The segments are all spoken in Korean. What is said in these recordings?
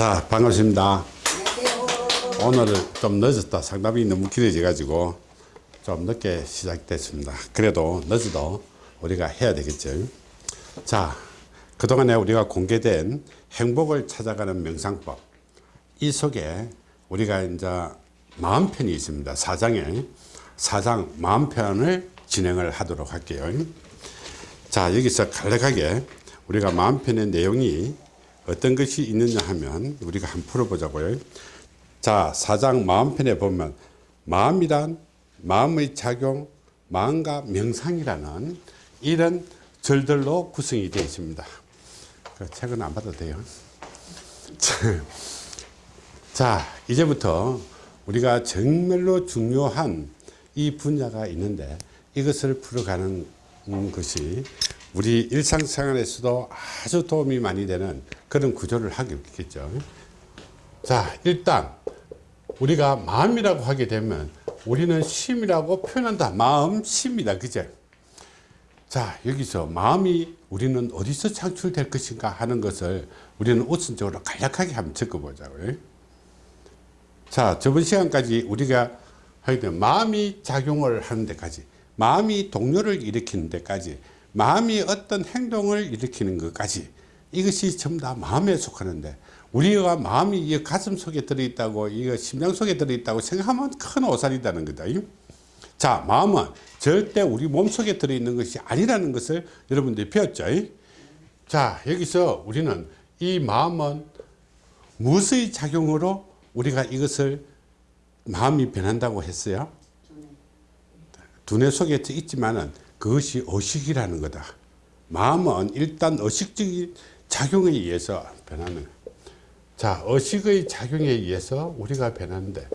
자 반갑습니다. 오늘은 좀 늦었다. 상담이 너무 길어져 가지고 좀 늦게 시작됐습니다. 그래도 늦어도 우리가 해야 되겠죠. 자 그동안에 우리가 공개된 행복을 찾아가는 명상법. 이 속에 우리가 이제 마음 편이 있습니다. 사장에 사장 마음 편을 진행을 하도록 할게요. 자 여기서 간략하게 우리가 마음 편의 내용이 어떤 것이 있느냐 하면 우리가 한번 풀어보자고요. 자 사장 마음편에 보면 마음이란 마음의 작용 마음과 명상이라는 이런 절들로 구성이 되어 있습니다. 그 책은 안 받아도 돼요. 자 이제부터 우리가 정말로 중요한 이 분야가 있는데 이것을 풀어가는 것이 우리 일상생활에서도 아주 도움이 많이 되는 그런 구조를 하겠죠. 자 일단 우리가 마음이라고 하게 되면 우리는 심이라고 표현한다. 마음 심이다. 그죠 자 여기서 마음이 우리는 어디서 창출될 것인가 하는 것을 우리는 우선적으로 간략하게 한번 적어보자고요 자 저번 시간까지 우리가 하게 되면 마음이 작용을 하는 데까지 마음이 동요를 일으키는 데까지 마음이 어떤 행동을 일으키는 것까지 이것이 전부 다 마음에 속하는데 우리가 마음이 이 가슴 속에 들어있다고 이거 심장 속에 들어있다고 생각하면 큰 오산이다는 거다 자 마음은 절대 우리 몸속에 들어있는 것이 아니라는 것을 여러분들이 배웠죠. 자 여기서 우리는 이 마음은 무엇의 작용으로 우리가 이것을 마음이 변한다고 했어요? 두뇌 속에 있지만은 그것이 의식이라는 거다. 마음은 일단 의식적인 작용에 의해서 변하는 자 의식의 작용에 의해서 우리가 변하는데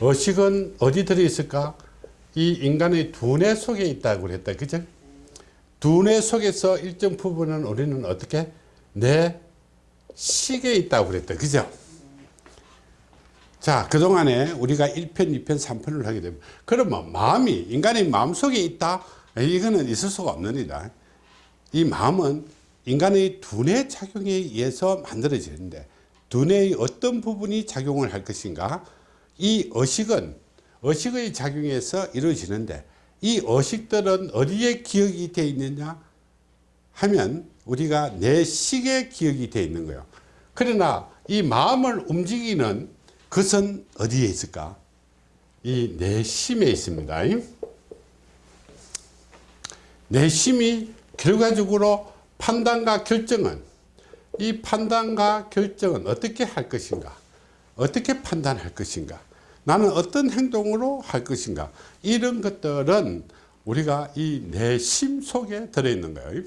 의식은 어디 들어있을까? 이 인간의 두뇌 속에 있다고 그랬다. 그죠? 두뇌 속에서 일정 부분은 우리는 어떻게? 내 식에 있다고 그랬다. 그죠? 자 그동안에 우리가 1편 2편 3편을 하게 되면 그러면 마음이 인간의 마음속에 있다 이거는 있을 수가 없는 일이다. 이 마음은 인간의 두뇌 작용에 의해서 만들어지는데 두뇌의 어떤 부분이 작용을 할 것인가? 이 의식은 의식의 작용에서 이루어지는데 이 의식들은 어디에 기억이 되어 있느냐? 하면 우리가 내식에 기억이 되어 있는 거예요. 그러나 이 마음을 움직이는 그것은 어디에 있을까? 이 내심에 있습니다 내심이 결과적으로 판단과 결정은 이 판단과 결정은 어떻게 할 것인가? 어떻게 판단할 것인가? 나는 어떤 행동으로 할 것인가? 이런 것들은 우리가 이 내심 속에 들어있는 거예요.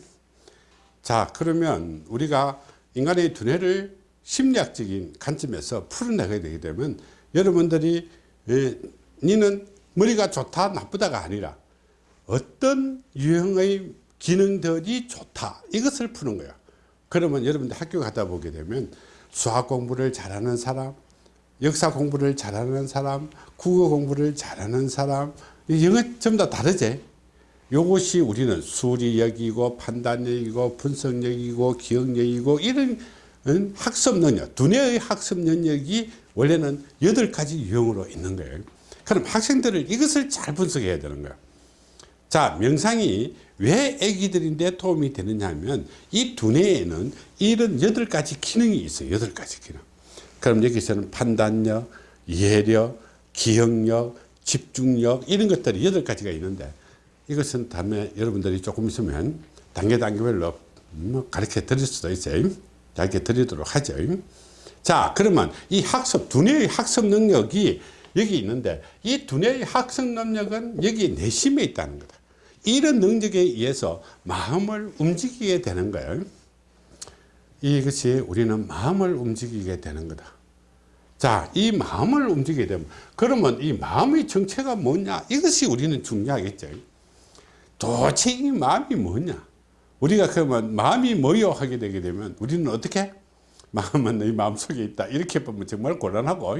자 그러면 우리가 인간의 두뇌를 심리학적인 관점에서 풀어내게 되게 되면 여러분들이 에, 니는 머리가 좋다 나쁘다가 아니라 어떤 유형의 기능들이 좋다. 이것을 푸는 거야. 그러면 여러분들 학교 가다 보게 되면 수학 공부를 잘하는 사람 역사 공부를 잘하는 사람 국어 공부를 잘하는 사람 영어 전부 다 다르지? 요것이 우리는 수리력이고 판단력이고 분석력이고 기억력이고 이런 학습 능력 두뇌의 학습 능력이 원래는 여덟 가지 유형으로 있는 거예요. 그럼 학생들을 이것을 잘 분석해야 되는 거예요 자 명상이 왜 애기들인데 도움이 되느냐 하면 이 두뇌에는 이런 여덟 가지 기능이 있어요. 여덟 가지 기능. 그럼 여기서는 판단력 이해력 기억력 집중력 이런 것들이 여덟 가지가 있는데 이것은 다음에 여러분들이 조금 있으면 단계 단계별로 뭐 가르쳐 드릴 수도 있어요. 가르쳐 드리도록 하죠. 자 그러면 이 학습 두뇌의 학습 능력이 여기 있는데 이 두뇌의 학습 능력은 여기 내심에 있다는 거다 이런 능력에 의해서 마음을 움직이게 되는 거예요. 이것이 우리는 마음을 움직이게 되는 거다. 자, 이 마음을 움직이게 되면 그러면 이 마음의 정체가 뭐냐? 이것이 우리는 중요하겠죠. 도대체 이 마음이 뭐냐? 우리가 그러면 마음이 뭐요? 하게 되게 되면 우리는 어떻게? 마음은 내 마음속에 있다. 이렇게 보면 정말 곤란하고.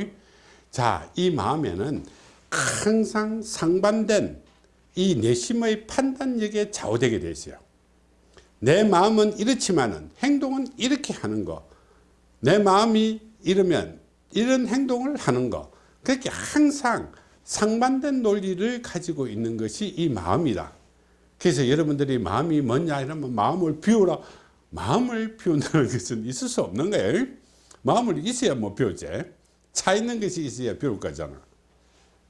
자, 이 마음에는 항상 상반된 이 내심의 판단력에 좌우되게 되어 있어요. 내 마음은 이렇지만은 행동은 이렇게 하는 거. 내 마음이 이러면 이런 행동을 하는 거. 그렇게 항상 상반된 논리를 가지고 있는 것이 이 마음이다. 그래서 여러분들이 마음이 뭐냐 이러면 마음을 비우라. 마음을 비운다는 것은 있을 수 없는 거예요. 마음을 있어야 뭐 비우지. 차 있는 것이 있어야 비울 거잖아.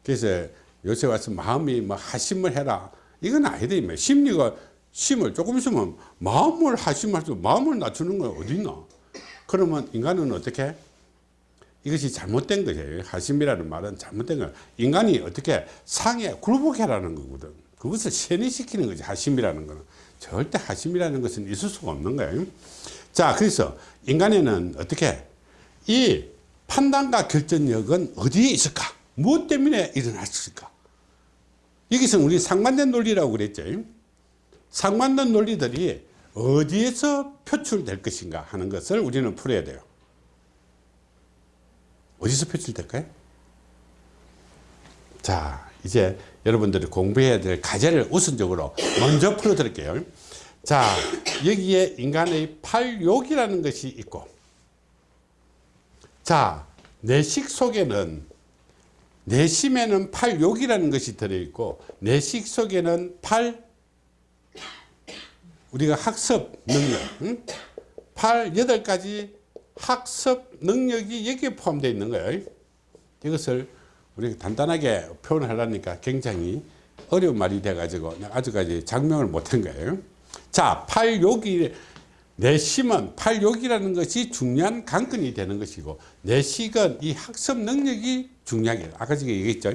그래서 요새 와서 마음이 뭐 하심을 해라. 이건 아니다 뭐 심리가 심을 조금 있으면 마음을 하심할 수 마음을 낮추는 건 어디 있나? 그러면 인간은 어떻게 이것이 잘못된 거예요. 하심이라는 말은 잘못된 거예요. 인간이 어떻게 상에 굴복해라는 거거든. 그것을 세뇌시키는 거지 하심이라는 거는. 절대 하심이라는 것은 있을 수가 없는 거예요. 자 그래서 인간에는 어떻게 이 판단과 결정력은 어디에 있을까? 무엇 때문에 일어났을까 여기서 우리 상반된 논리라고 그랬죠. 상반된 논리들이 어디에서 표출될 것인가 하는 것을 우리는 풀어야 돼요. 어디서 표출될까요? 자 이제 여러분들이 공부해야 될 과제를 우선적으로 먼저 풀어 드릴게요. 자 여기에 인간의 팔욕이라는 것이 있고 자 내식 속에는 내심에는 팔욕이라는 것이 들어있고 내식 속에는 팔 우리가 학습 능력 응? 팔 여덟 가지 학습 능력이 여기에 포함되어 있는 거예요 이것을 우리가 간단하게 표현하려니까 굉장히 어려운 말이 돼 가지고 아직까지 장명을 못한 거예요 자 팔욕이 내심은 팔욕이라는 것이 중요한 관건이 되는 것이고 내식은 이 학습 능력이 중요하게 아까 제가 얘기했죠.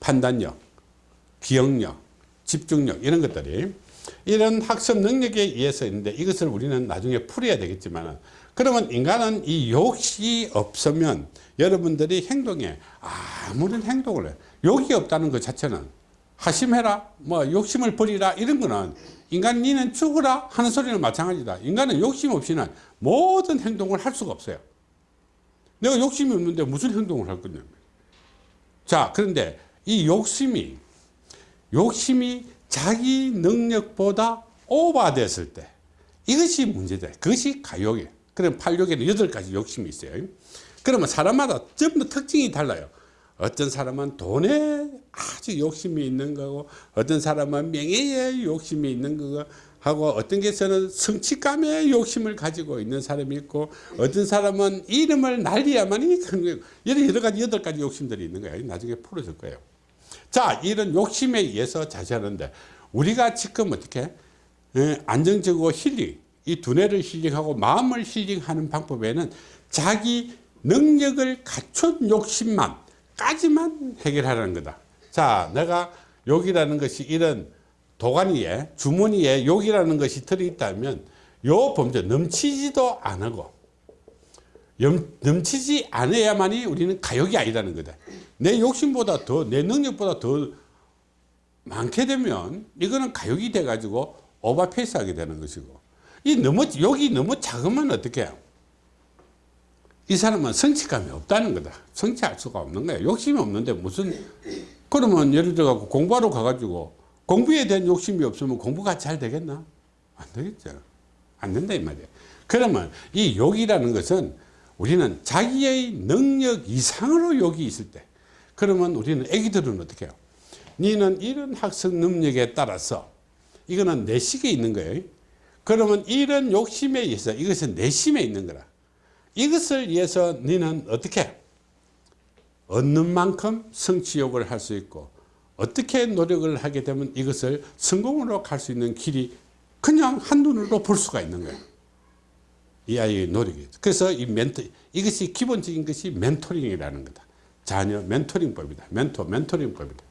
판단력 기억력 집중력 이런 것들이 이런 학습 능력에 의해서 있는데 이것을 우리는 나중에 풀어야 되겠지만 그러면 인간은 이 욕이 없으면 여러분들이 행동에 아무런 행동을 해. 욕이 없다는 것 자체는 하심해라 뭐 욕심을 버리라 이런 거는 인간 니는 죽으라 하는 소리는 마찬가지다. 인간은 욕심 없이는 모든 행동을 할 수가 없어요. 내가 욕심이 없는데 무슨 행동을 할 거냐 자 그런데 이 욕심이 욕심이 자기 능력보다 오버됐을 때 이것이 문제다. 그것이 가욕이에요. 그럼 팔욕에는 여덟 가지 욕심이 있어요. 그러면 사람마다 전부 특징이 달라요 어떤 사람은 돈에 아주 욕심이 있는 거고 어떤 사람은 명예에 욕심이 있는 거고 하고 어떤 게서는 성취감에 욕심을 가지고 있는 사람이 있고 어떤 사람은 이름을 날려야만이 여러, 여러 가지 여덟 가지 욕심들이 있는 거예요. 나중에 풀어줄 거예요. 자 이런 욕심에 의해서 자세하는데 우리가 지금 어떻게 예, 안정적으로 힐링 이 두뇌를 힐링하고 마음을 힐링하는 방법에는 자기 능력을 갖춘 욕심만 까지만 해결하라는 거다. 자 내가 욕이라는 것이 이런 도가니에 주머니에 욕이라는 것이 들어있다면 요 범죄 넘치지도 않고 넘치지 않아야만이 우리는 가욕이 아니라는 거다. 내 욕심보다 더 내 능력보다 더 많게 되면 이거는 가욕이 돼 가지고 오버페이스 하게 되는 것이고 이 너무 욕이 너무 작으면 어떻게 해요 이 사람은 성취감이 없다는 거다. 성취할 수가 없는 거야 욕심이 없는데 무슨 그러면 예를 들어 갖고 공부하러 가가지고 공부에 대한 욕심이 없으면 공부가 잘 되겠나? 안 되겠죠. 안 된다 이 말이야 그러면 이 욕이라는 것은 우리는 자기의 능력 이상으로 욕이 있을 때 그러면 우리는 애기들은 어떻게 해요? 니는 이런 학습 능력에 따라서 이거는 내식에 있는 거예요. 그러면 이런 욕심에 의해서 이것은 내심에 있는 거라 이것을 위해서 너는 어떻게 얻는 만큼 성취욕을 할 수 있고 어떻게 노력을 하게 되면 이것을 성공으로 갈 수 있는 길이 그냥 한눈으로 볼 수가 있는 거예요. 이 아이의 노력이. 그래서 이 멘토 이것이 기본적인 것이 멘토링이라는 거다. 자녀 멘토링법이다. 멘토 멘토링법이다.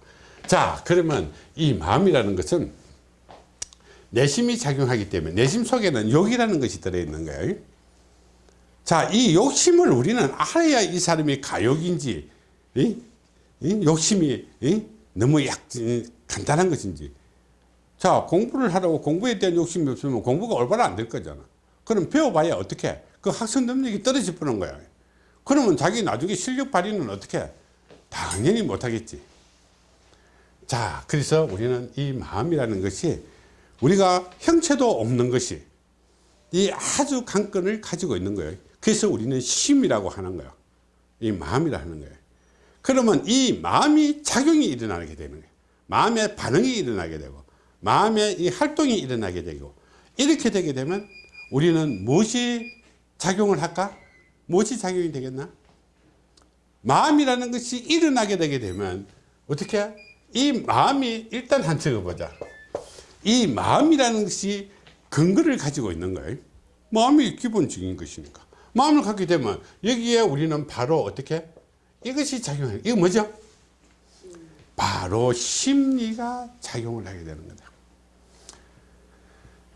자 그러면 이 마음이라는 것은 내심이 작용하기 때문에 내심 속에는 욕이라는 것이 들어있는 거예요 자, 이 욕심을 우리는 알아야 이 사람이 가욕인지, 이? 이? 욕심이 이? 너무 약, 간단한 것인지. 자, 공부를 하라고 공부에 대한 욕심이 없으면 공부가 올바로 안 될 거잖아. 그럼 배워봐야 어떻게? 그 학습 능력이 떨어질 뻔한 거야. 그러면 자기 나중에 실력 발휘는 어떻게? 당연히 못하겠지. 자, 그래서 우리는 이 마음이라는 것이 우리가 형체도 없는 것이 이 아주 관건을 가지고 있는 거예요. 그래서 우리는 심이라고 하는 거예요. 이 마음이라는 거예요. 그러면 이 마음이 작용이 일어나게 되는 거예요. 마음의 반응이 일어나게 되고 마음의 이 활동이 일어나게 되고 이렇게 되게 되면 우리는 무엇이 작용을 할까? 무엇이 작용이 되겠나? 마음이라는 것이 일어나게 되게 되면 어떻게? 이 마음이 일단 한 적어보자. 이 마음이라는 것이 근거를 가지고 있는 거예요. 마음이 기본적인 것이니까. 마음을 갖게 되면 여기에 우리는 바로 어떻게? 이것이 작용해요. 이거 뭐죠? 바로 심리가 작용을 하게 되는 거다.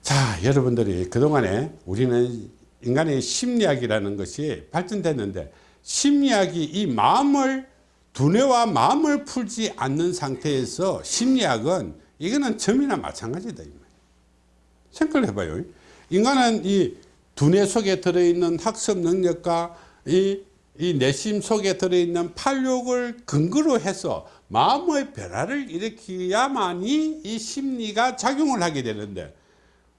자, 여러분들이 그동안에 우리는 인간의 심리학이라는 것이 발전됐는데 심리학이 이 마음을 두뇌와 마음을 풀지 않는 상태에서 심리학은 이거는 점이나 마찬가지다. 생각을 해봐요. 인간은 이 두뇌 속에 들어있는 학습 능력과 이, 이 내심 속에 들어있는 팔육을 근거로 해서 마음의 변화를 일으켜야만이 이 심리가 작용을 하게 되는데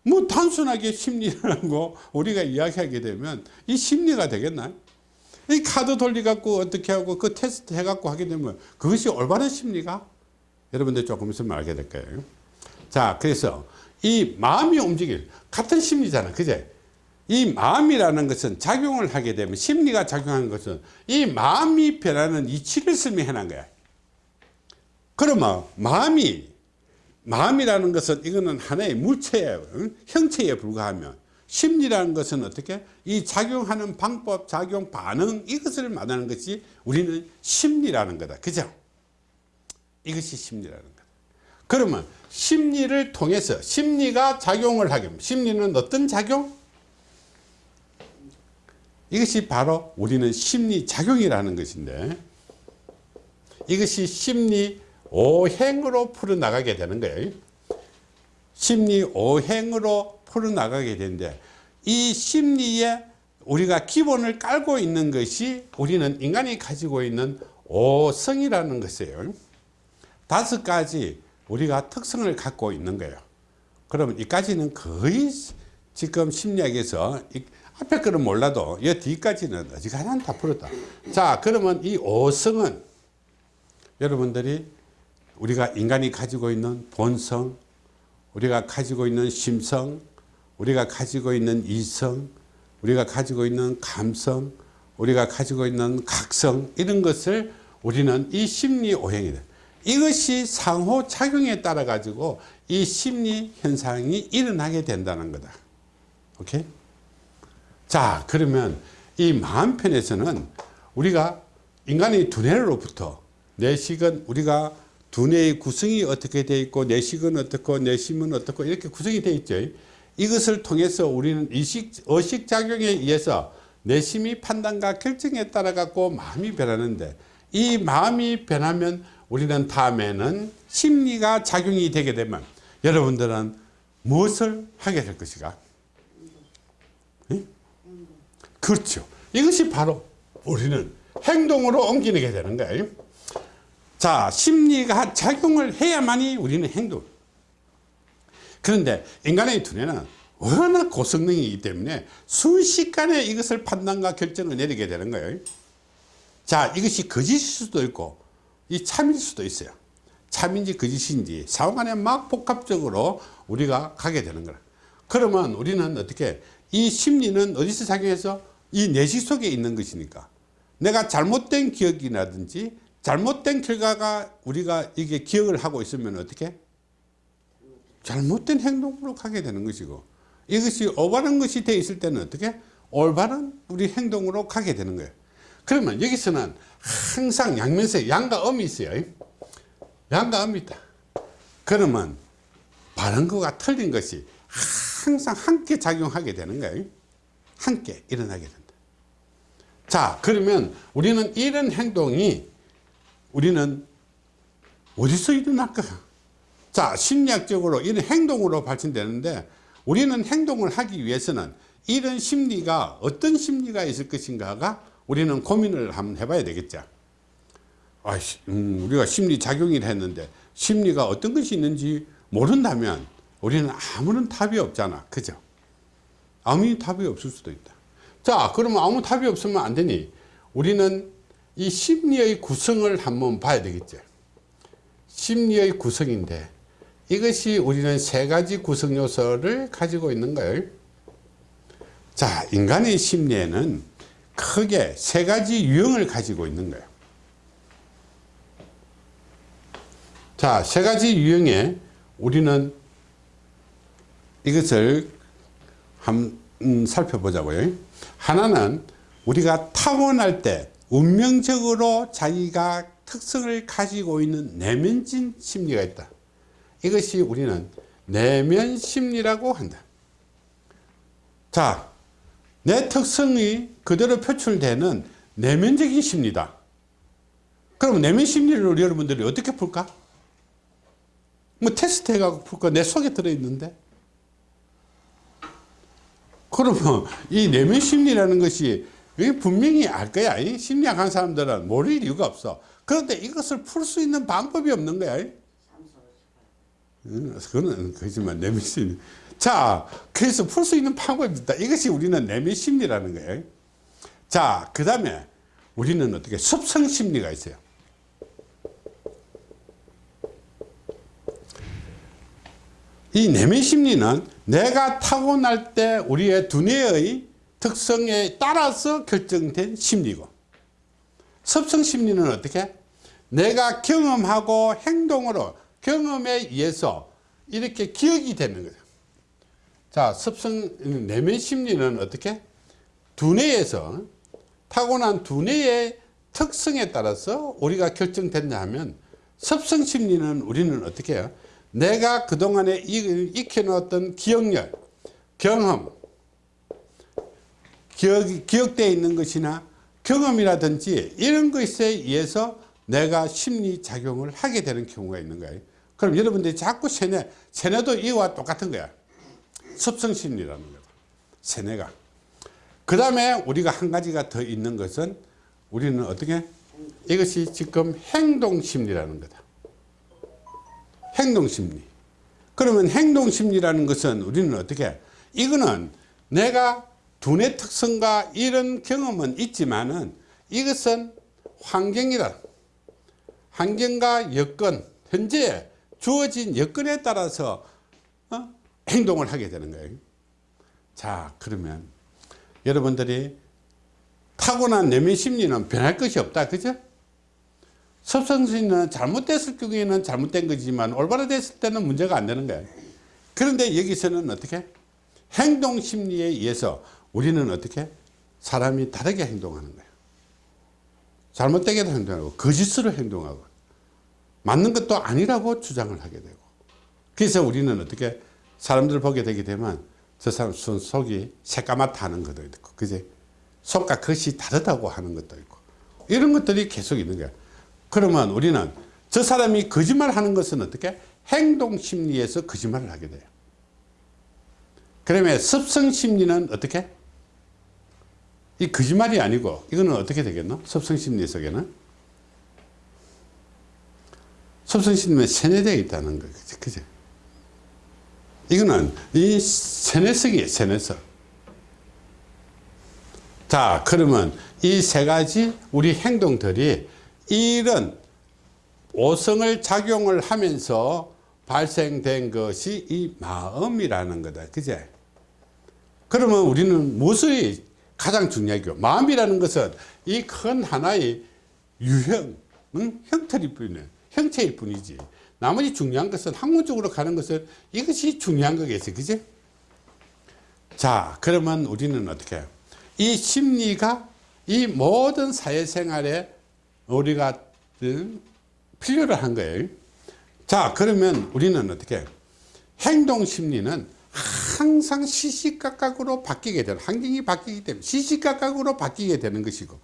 뭐 단순하게 심리라고 우리가 이야기하게 되면 이 심리가 되겠나? 이 카드 돌리갖고 어떻게 하고 그 테스트 해갖고 하게 되면 그것이 올바른 심리가? 여러분들 조금 있으면 알게 될 거예요. 자, 그래서 이 마음이 움직일 같은 심리잖아. 그제? 이 마음이라는 것은 작용을 하게 되면 심리가 작용하는 것은 이 마음이 변하는 이치를 설명해놓은 거야. 그러면 마음이 마음이라는 것은 이거는 하나의. 응? 형체에 불과하면 심리라는 것은 어떻게 이 작용하는 방법, 작용 반응 이것을 말하는 것이 우리는 심리라는 거다. 그죠? 이것이 심리라는 거다. 그러면 심리를 통해서 심리가 작용을 하게. 심리는 어떤 작용? 이것이 바로 우리는 심리 작용이라는 것인데 이것이 심리 오행으로 풀어나가게 되는 거예요. 심리 오행으로 풀어나가게 되는데 이 심리에 우리가 기본을 깔고 있는 것이 우리는 인간이 가지고 있는 오성이라는 것이에요. 다섯 가지 우리가 특성을 갖고 있는 거예요. 그러면 이까지는 거의 지금 심리학에서 앞에 거는 몰라도 이 뒤까지는 어지간한 다 풀었다. 자, 그러면 이 오성은 여러분들이 우리가 인간이 가지고 있는 본성, 우리가 가지고 있는 심성, 우리가 가지고 있는 이성, 우리가 가지고 있는 감성, 우리가 가지고 있는 각성 이런 것을 우리는 이 심리 오행이다. 이것이 상호 작용에 따라 가지고 이 심리 현상이 일어나게 된다는 거다. 오케이? 자, 그러면 이 마음 편에서는 우리가 인간의 두뇌로부터 내식은 우리가 두뇌의 구성이 어떻게 되어 있고 내식은 어떻고 내심은 어떻고 이렇게 구성이 되어 있죠. 이것을 통해서 우리는 의식, 의식작용에 의해서 내심이 판단과 결정에 따라 갖고 마음이 변하는데 이 마음이 변하면 우리는 다음에는 심리가 작용이 되게 되면 여러분들은 무엇을 하게 될 것인가? 응? 그렇죠. 이것이 바로 우리는 행동으로 옮기게 되는 거예요. 자, 심리가 작용을 해야만이 우리는 행동. 그런데 인간의 두뇌는 워낙 고성능이기 때문에 순식간에 이것을 판단과 결정을 내리게 되는 거예요. 자, 이것이 거짓일 수도 있고, 이 참일 수도 있어요. 참인지 거짓인지 상호간에 막 복합적으로 우리가 가게 되는 거라. 그러면 우리는 어떻게, 이 심리는 어디서 작용해서 이 내식 속에 있는 것이니까 내가 잘못된 기억이라든지 잘못된 결과가 우리가 이게 기억을 하고 있으면 어떻게? 잘못된 행동으로 가게 되는 것이고 이것이 올바른 것이 되어 있을 때는 어떻게? 올바른 우리 행동으로 가게 되는 거예요. 그러면 여기서는 항상 양면세 양과 음이 있어요. 양과 음이 있다. 그러면 바른 것과 틀린 것이 항상 함께 작용하게 되는 거예요. 함께 일어나게 된다. 자, 그러면 우리는 이런 행동이 우리는 어디서 일어날까? 자, 심리학적으로 이런 행동으로 발전되는데 우리는 행동을 하기 위해서는 이런 심리가 어떤 심리가 있을 것인가가 우리는 고민을 한번 해봐야 되겠죠. 아, 음, 우리가 심리 작용을 했는데 심리가 어떤 것이 있는지 모른다면 우리는 아무런 답이 없잖아. 그죠? 아무 답이 없을 수도 있다. 자, 그러면 아무 답이 없으면 안 되니 우리는 이 심리의 구성을 한번 봐야 되겠죠. 심리의 구성인데 이것이 우리는 세 가지 구성 요소를 가지고 있는 거예요. 자, 인간의 심리에는 크게 세 가지 유형을 가지고 있는 거예요. 자, 세 가지 유형에 우리는 이것을 한 음, 살펴보자고요. 하나는 우리가 타고날 때 운명적으로 자기가 특성을 가지고 있는 내면진 심리가 있다. 이것이 우리는 내면 심리라고 한다. 자, 내 특성이 그대로 표출되는 내면적인 심리다. 그럼 내면 심리를 여러분들이 어떻게 풀까? 뭐 테스트 해가지고 풀까? 내 속에 들어있는데. 그러면 이 내면 심리라는 것이 분명히 알 거야. 이 심리학 한 사람들은 모를 이유가 없어. 그런데 이것을 풀 수 있는 방법이 없는 거야. 응, 그거는 거짓말 내면 심리. 자, 그래서 풀 수 있는 방법이 있다. 이것이 우리는 내면 심리라는 거예요. 자, 그 다음에 우리는 어떻게 습성 심리가 있어요. 이 내면 심리는 내가 타고날 때 우리의 두뇌의 특성에 따라서 결정된 심리고 습성 심리는 어떻게? 내가 경험하고 행동으로 경험에 의해서 이렇게 기억이 되는 거죠. 자, 습성 내면 심리는 어떻게? 두뇌에서 타고난 두뇌의 특성에 따라서 우리가 결정된다 하면 습성 심리는 우리는 어떻게 해요? 내가 그동안에 익혀놓았던 기억력, 경험, 기억, 기억되어 있는 것이나 경험이라든지 이런 것에 의해서 내가 심리작용을 하게 되는 경우가 있는 거예요. 그럼 여러분들이 자꾸 세뇌, 세뇌도 이와 똑같은 거야. 습성심리라는 거다. 세뇌가. 그 다음에 우리가 한 가지가 더 있는 것은 우리는 어떻게? 이것이 지금 행동심리라는 거다. 행동심리. 그러면 행동심리라는 것은 우리는 어떻게? 이거는 내가 두뇌 특성과 이런 경험은 있지만은 이것은 환경이다. 환경과 여건, 현재 주어진 여건에 따라서 어? 행동을 하게 되는 거예요. 자, 그러면 여러분들이 타고난 내면 심리는 변할 것이 없다. 그죠? 섭성심리는 잘못됐을 경우에는 잘못된 거지만 올바로 됐을 때는 문제가 안 되는 거예요. 그런데 여기서는 어떻게? 행동 심리에 의해서 우리는 어떻게? 사람이 다르게 행동하는 거예요. 잘못되게도 행동하고 거짓으로 행동하고 맞는 것도 아니라고 주장을 하게 되고 그래서 우리는 어떻게 사람들 보게 되게 되면 저 사람 속이 새까맣다 하는 것도 있고 그제 속과 겉이 다르다고 하는 것도 있고 이런 것들이 계속 있는 거야 그러면 우리는 저 사람이 거짓말 하는 것은 어떻게? 행동 심리에서 거짓말을 하게 돼요. 그러면 습성 심리는 어떻게? 이 거짓말이 아니고 이거는 어떻게 되겠노? 습성 심리 속에는? 습성 심리에 세뇌되어 있다는 거죠 그죠? 이거는 이 세뇌성이에요 세뇌성 자 그러면 이 세 가지 우리 행동들이 이런 오성을 작용을 하면서 발생된 것이 이 마음이라는 거다. 그제? 그러면 우리는 무엇이 가장 중요하고 마음이라는 것은 이 큰 하나의 유형 응? 형태일 뿐이네. 형체일 뿐이지. 나머지 중요한 것은 학문적으로 가는 것은 이것이 중요한 거겠지. 그지 자 그러면 우리는 어떻게? 이 심리가 이 모든 사회생활에 우리가 필요로 한 거예요. 자 그러면 우리는 어떻게 해요? 행동 심리는 항상 시시각각으로 바뀌게 되는 환경이 바뀌기 때문에 시시각각으로 바뀌게 되는 것이고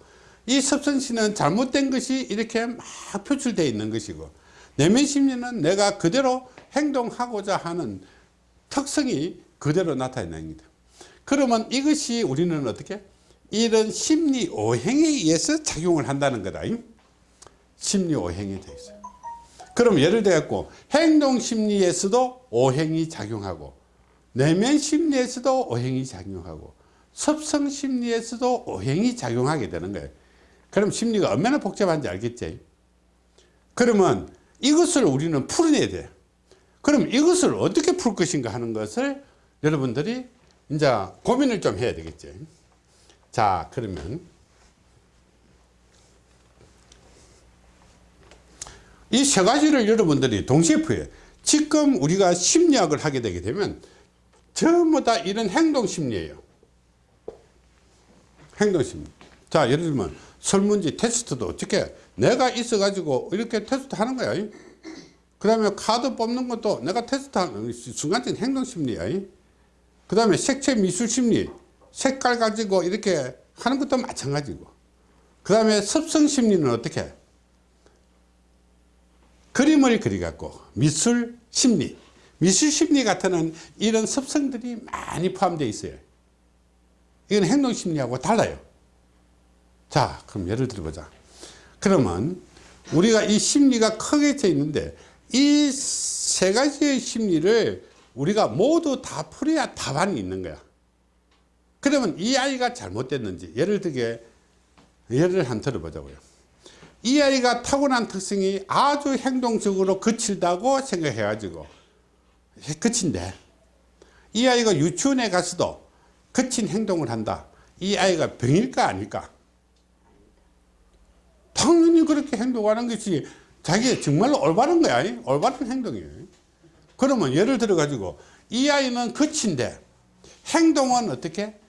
이 섭선시는 잘못된 것이 이렇게 막 표출되어 있는 것이고 내면 심리는 내가 그대로 행동하고자 하는 특성이 그대로 나타나는 겁니다. 그러면 이것이 우리는 어떻게? 이런 심리 오행에 의해서 작용을 한다는 거다 심리 오행이 되어 있어요 그럼 예를 들어 행동 심리에서도 오행이 작용하고 내면 심리에서도 오행이 작용하고 섭성 심리에서도 오행이 작용하게 되는 거예요 그럼 심리가 얼마나 복잡한지 알겠지? 그러면 이것을 우리는 풀어내야 돼. 그럼 이것을 어떻게 풀 것인가 하는 것을 여러분들이 이제 고민을 좀 해야 되겠지. 자, 그러면 이 세 가지를 여러분들이 동시에 풀어요. 지금 우리가 심리학을 하게 되게 되면 전부 다 이런 행동 심리예요. 행동 심리. 자, 예를 들면 설문지 테스트도 어떻게 내가 있어 가지고 이렇게 테스트 하는 거야. 그 다음에 카드 뽑는 것도 내가 테스트 하는 순간적인 행동 심리야. 그 다음에 색채 미술 심리 색깔 가지고 이렇게 하는 것도 마찬가지고 그 다음에 습성 심리는 어떻게 그림을 그리갖고 미술 심리 미술 심리 같은 이런 습성들이 많이 포함되어 있어요. 이건 행동 심리하고 달라요. 자 그럼 예를 들어보자. 그러면 우리가 이 심리가 크게 져 있는데 이 세 가지의 심리를 우리가 모두 다 풀어야 답안이 있는 거야. 그러면 이 아이가 잘못됐는지 예를 들게 예를 한 들어보자고요 이 아이가 타고난 특성이 아주 행동적으로 거칠다고 생각해 가지고 거친데 이 아이가 유치원에 가서도 거친 행동을 한다. 이 아이가 병일까 아닐까? 당연히 그렇게 행동하는 것이 자기 정말로 올바른 거야. 올바른 행동이에요. 그러면 예를 들어 가지고 이 아이는 거친데 행동은 어떻게?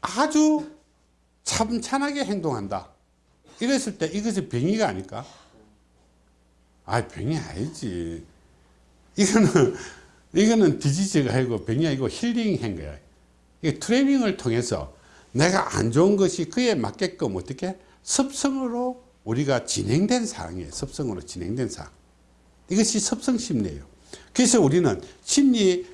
아주 참찬하게 행동한다 이랬을 때 이것이 병이가 아닐까? 아 병이 아니지. 이거는 이거는 디지즈가 아니고 병이 아니고 힐링한 거야. 이 트레이닝을 통해서 내가 안 좋은 것이 그에 맞게끔 어떻게? 습성으로 우리가 진행된 사항이에요. 습성으로 진행된 사항 이것이 습성 심리예요. 그래서 우리는 심리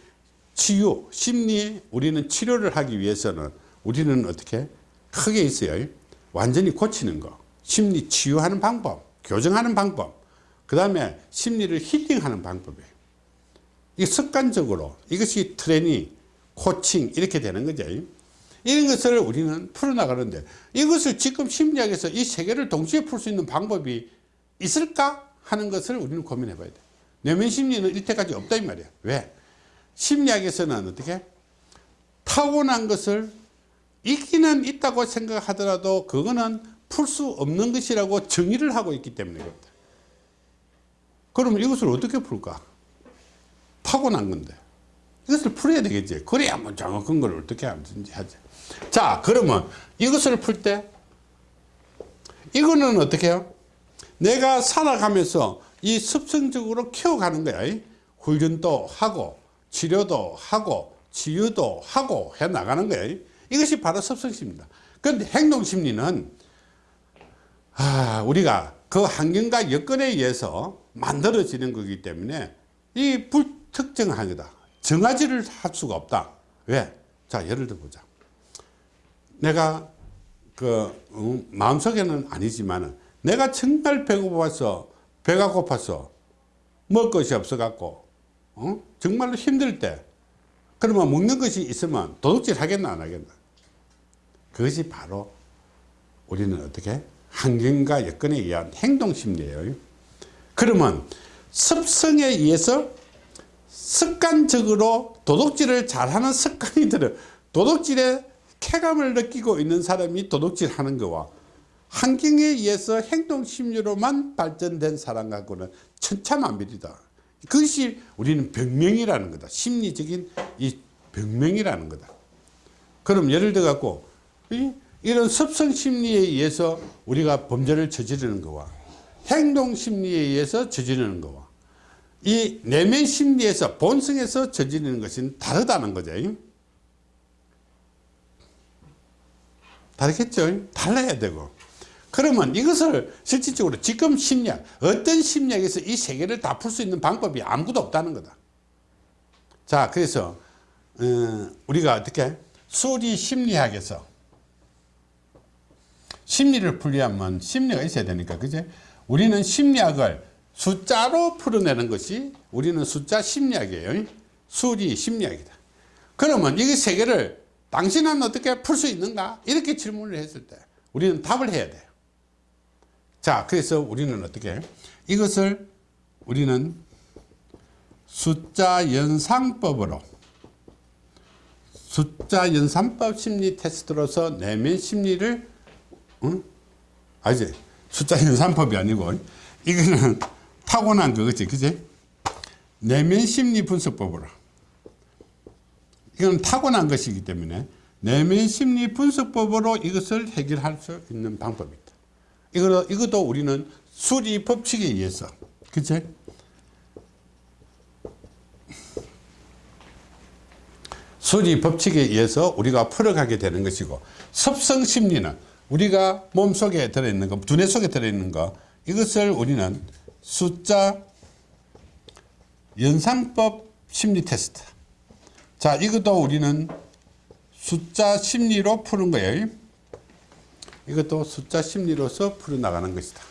치유 심리 우리는 치료를 하기 위해서는 우리는 어떻게? 크게 있어요 완전히 고치는 거 심리 치유하는 방법 교정하는 방법 그 다음에 심리를 힐링하는 방법이에요. 이 습관적으로 이것이 트레이닝 코칭 이렇게 되는 거죠. 이런 것을 우리는 풀어나가는데 이것을 지금 심리학에서 이 세 개를 동시에 풀 수 있는 방법이 있을까 하는 것을 우리는 고민해 봐야 돼 내면 심리는 일테까지 없다 이 말이야 왜? 심리학에서는 어떻게? 타고난 것을 있기는 있다고 생각하더라도 그거는 풀 수 없는 것이라고 정의를 하고 있기 때문에 그렇다. 그러면 이것을 어떻게 풀까? 타고난 건데. 이것을 풀어야 되겠지. 그래야 뭐 정확한 걸 어떻게 하든지 하지. 자 그러면 이것을 풀 때 이거는 어떻게 해요? 내가 살아가면서 이 습성적으로 키워가는 거야. 훈련도 하고 치료도 하고 치유도 하고 해 나가는 거야. 이것이 바로 습성심입니다. 그런데 행동심리는 아, 우리가 그 환경과 여건에 의해서 만들어지는 거기 때문에 이 불특정한 거다 정하지를 할 수가 없다 왜? 자 예를 들어 보자 내가 그 음, 마음속에는 아니지만 내가 정말 배고파서 배가 고파서 먹을 것이 없어 갖고 어? 정말로 힘들 때 그러면 먹는 것이 있으면 도둑질 하겠나 안 하겠나 그것이 바로 우리는 어떻게 환경과 여건에 의한 행동심리예요. 그러면 습성에 의해서 습관적으로 도둑질을 잘하는 습관이 들어 도둑질에 쾌감을 느끼고 있는 사람이 도둑질 하는 거와 환경에 의해서 행동심리로만 발전된 사람하고는 천차만별이다. 그것이 우리는 병명이라는 거다. 심리적인 이 병명이라는 거다. 그럼 예를 들어 갖고 이 런 습성 심리에 의해서 우리가 범죄를 저지르는 거와 행동 심리에 의해서 저지르는 거와 이 내면 심리에서 본성에서 저지르는 것은 다르다는 거죠. 다르겠죠? 달라야 되고. 그러면 이것을 실질적으로 지금 심리학 어떤 심리학에서 이 세 개를 다 풀 수 있는 방법이 아무것도 없다는 거다. 자 그래서 어, 우리가 어떻게? 수리 심리학에서 심리를 풀려면 심리가 있어야 되니까 그제 우리는 심리학을 숫자로 풀어내는 것이 우리는 숫자 심리학이에요. 수리 심리학이다. 그러면 이 세 개를 당신은 어떻게 풀 수 있는가? 이렇게 질문을 했을 때 우리는 답을 해야 돼요. 자, 그래서 우리는 어떻게? 해? 이것을 우리는 숫자 연상법으로 숫자 연산법 심리 테스트로서 내면 심리를 응? 아니지 숫자 연산법이 아니고. 이거는 타고난 거겠지 그지 내면 심리 분석법으로. 이건 타고난 것이기 때문에 내면 심리 분석법으로 이것을 해결할 수 있는 방법이다. 이거, 이것도 우리는 수리 법칙에 의해서 그치? 수리 법칙에 의해서 우리가 풀어가게 되는 것이고 섭성 심리는 우리가 몸 속에 들어있는 거 두뇌 속에 들어있는 거 이것을 우리는 숫자 연상법 심리 테스트. 자 이것도 우리는 숫자 심리로 푸는 거예요. 이것도 숫자 심리로서 풀어나가는 것이다